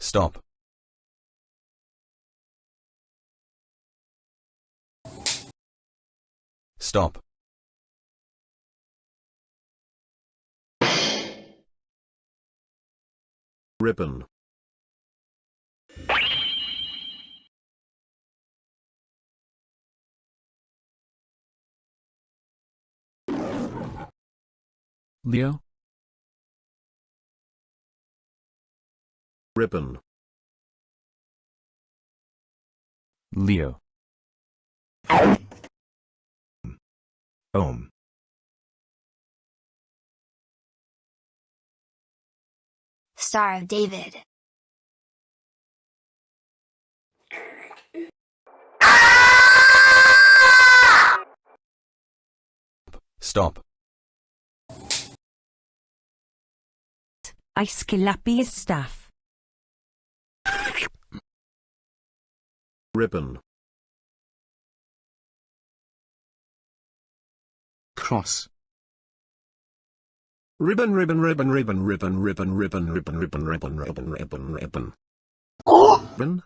Stop. Stop. ribbon, Leo, ribbon, Leo, Ohm. Star of David. Stop. Aesculapius staff. Ribbon, Cross. ribbon, ribbon, ribbon, ribbon, ribbon, ribbon, ribbon, ribbon, ribbon, ribbon, ribbon, ribbon, ribbon, ribbon,